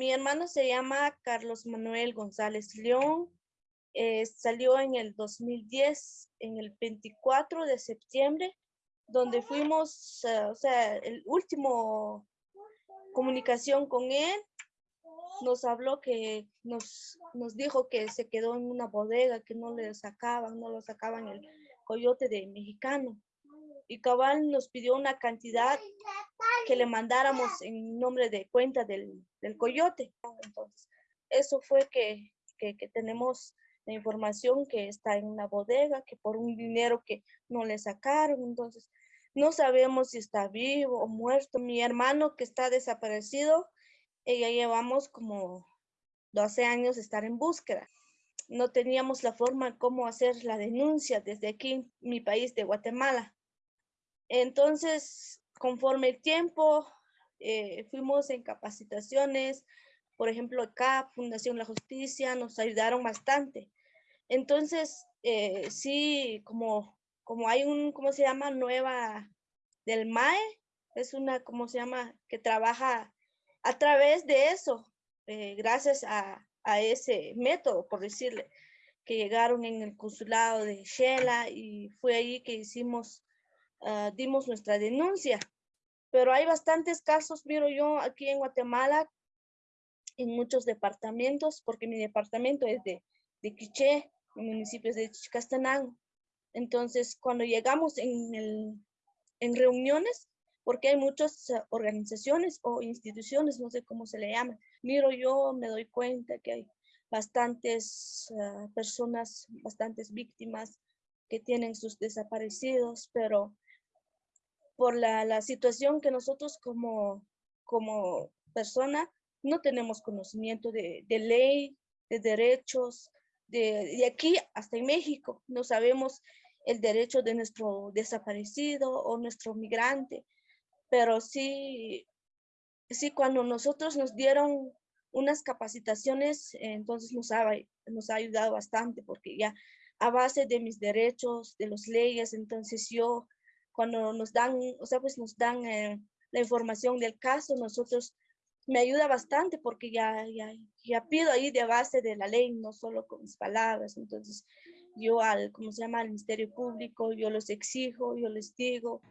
Mi hermano se llama Carlos Manuel González León. Eh, salió en el 2010, en el 24 de septiembre, donde fuimos, eh, o sea, el último comunicación con él, nos habló que nos, nos dijo que se quedó en una bodega, que no le sacaban, no lo sacaban el coyote de mexicano. Y cabal nos pidió una cantidad que le mandáramos en nombre de cuenta del, del coyote. Entonces, eso fue que, que, tenemos la información que está en una bodega, que por un dinero que no le sacaron. Entonces, no sabemos si está vivo o muerto. Mi hermano que está desaparecido, ella llevamos como 12 años estar en búsqueda. No teníamos la forma cómo hacer la denuncia desde aquí, mi país de Guatemala. Entonces, conforme el tiempo, eh, fuimos en capacitaciones, por ejemplo, acá, Fundación La Justicia, nos ayudaron bastante. Entonces, eh, sí, como como hay un, ¿cómo se llama? Nueva del MAE, es una, ¿cómo se llama? Que trabaja a través de eso, eh, gracias a, a, ese método, por decirle, que llegaron en el consulado de Shela y fue ahí que hicimos, uh, dimos nuestra denuncia. Pero hay bastantes casos, miro yo aquí en Guatemala, en muchos departamentos, porque mi departamento es de, de Quiché, en municipios de Chicastenango. Entonces, cuando llegamos en, reuniones, porque hay muchas eh, organizaciones o instituciones, no sé cómo se le llama, miro yo, me doy cuenta que hay bastantes eh, personas, bastantes víctimas que tienen sus desaparecidos, pero por la, situación que nosotros como, como persona no tenemos conocimiento de, ley, de derechos, de, de, aquí hasta en México, no sabemos el derecho de nuestro desaparecido o nuestro migrante, pero sí, sí cuando nosotros nos dieron unas capacitaciones, entonces nos ha, nos ha ayudado bastante porque ya a base de mis derechos, de las leyes, entonces yo cuando nos dan, o sea, pues nos dan eh, la información del caso, nosotros me ayuda bastante porque ya, ya, ya pido ahí de base de la ley, no solo con mis palabras, entonces yo al, ¿cómo se llama?, al Ministerio Público, yo los exijo, yo les digo,